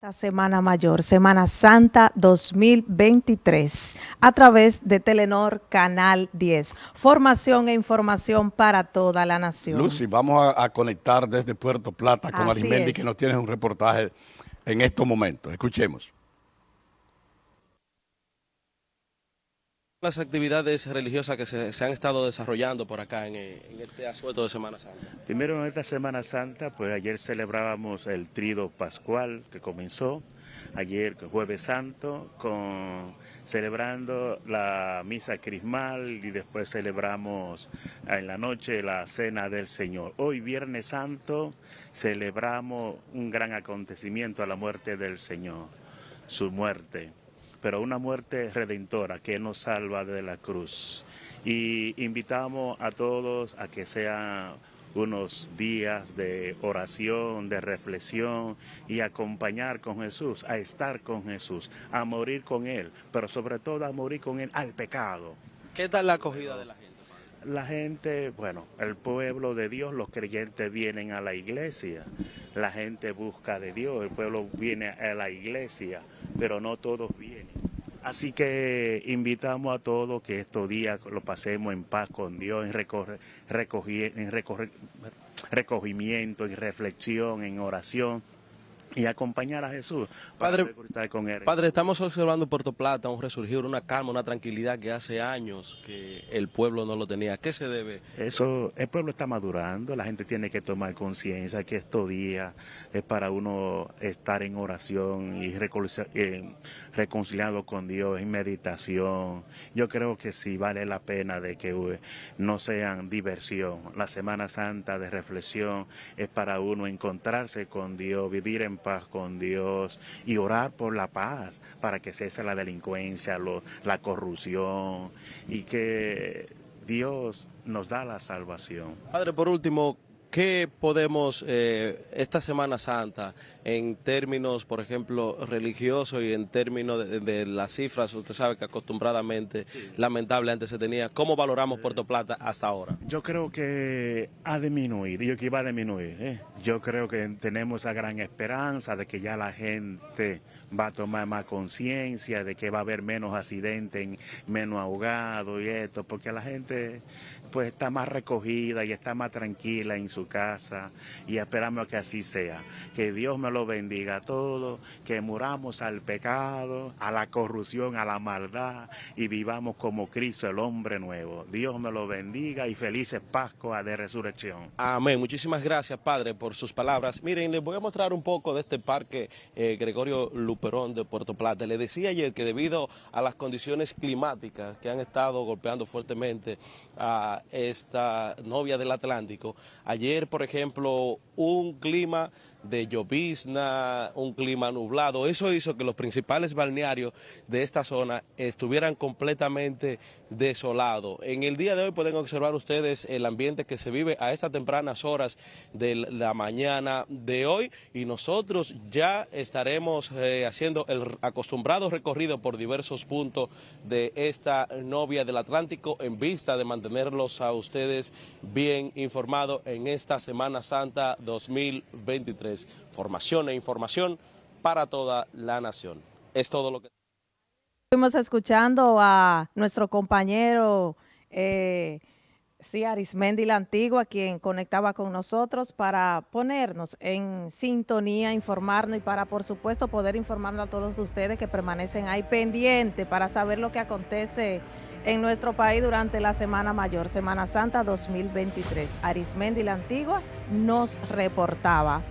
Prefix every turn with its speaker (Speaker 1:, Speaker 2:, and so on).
Speaker 1: Esta Semana Mayor, Semana Santa 2023, a través de Telenor Canal 10. Formación e información para toda la nación.
Speaker 2: Lucy, vamos a, conectar desde Puerto Plata con Arimendi, que nos tiene un reportaje en estos momentos. Escuchemos.
Speaker 3: Las actividades religiosas que se, han estado desarrollando por acá en, este asueto de Semana Santa?
Speaker 4: Primero en esta Semana Santa, pues ayer celebrábamos el trido pascual que comenzó, ayer jueves santo, con celebrando la misa crismal y después celebramos en la noche la cena del Señor. Hoy viernes santo celebramos un gran acontecimiento a la muerte del Señor, su muerte pero una muerte redentora que nos salva de la cruz. Y invitamos a todos a que sean unos días de oración, de reflexión y acompañar con Jesús, a estar con Jesús, a morir con Él, pero sobre todo a morir con Él al pecado.
Speaker 3: ¿Qué tal la acogida de la gente?
Speaker 4: La gente, bueno, el pueblo de Dios, los creyentes vienen a la iglesia, la gente busca de Dios, el pueblo viene a la iglesia, pero no todos vienen. Así que invitamos a todos que estos días lo pasemos en paz con Dios, en, en recogimiento, en reflexión, en oración y acompañar a Jesús.
Speaker 3: Padre, con él. padre, estamos observando en Puerto Plata un resurgir, una calma, una tranquilidad que hace años que el pueblo no lo tenía. ¿Qué se debe?
Speaker 4: Eso, el pueblo está madurando, la gente tiene que tomar conciencia que estos días es para uno estar en oración y reconciliado con Dios, en meditación. Yo creo que sí vale la pena de que no sean diversión. La Semana Santa de reflexión es para uno encontrarse con Dios, vivir en paz con Dios y orar por la paz para que cese la delincuencia, la corrupción y que Dios nos da la salvación.
Speaker 3: Padre, por último, ¿Qué podemos, eh, esta Semana Santa, en términos, por ejemplo, religiosos y en términos de, las cifras, usted sabe que acostumbradamente, lamentablemente se tenía, ¿cómo valoramos Puerto Plata hasta ahora?
Speaker 4: Yo creo que ha disminuido, yo que iba a disminuir. ¿eh? Yo creo que tenemos esa gran esperanza de que ya la gente va a tomar más conciencia, de que va a haber menos accidentes, menos ahogados y esto, porque la gente pues está más recogida y está más tranquila en su casa y esperamos que así sea. Que Dios me lo bendiga a todos, que muramos al pecado, a la corrupción, a la maldad y vivamos como Cristo, el hombre nuevo. Dios me lo bendiga y felices Pascua de Resurrección.
Speaker 3: Amén. Muchísimas gracias, Padre, por sus palabras. Miren, les voy a mostrar un poco de este parque eh, Gregorio Luperón de Puerto Plata. Le decía ayer que debido a las condiciones climáticas que han estado golpeando fuertemente a esta novia del Atlántico. Ayer, por ejemplo, un clima de llovizna, un clima nublado. Eso hizo que los principales balnearios de esta zona estuvieran completamente desolados. En el día de hoy pueden observar ustedes el ambiente que se vive a estas tempranas horas de la mañana de hoy y nosotros ya estaremos eh, haciendo el acostumbrado recorrido por diversos puntos de esta novia del Atlántico en vista de mantenerlos a ustedes bien informados en esta Semana Santa 2023 formación e información para toda la nación. Es todo lo que...
Speaker 1: Estuvimos escuchando a nuestro compañero eh, sí, Arismendi la Antigua, quien conectaba con nosotros para ponernos en sintonía, informarnos y para, por supuesto, poder informarnos a todos ustedes que permanecen ahí pendientes para saber lo que acontece en nuestro país durante la Semana Mayor, Semana Santa 2023. Arismendi la Antigua nos reportaba.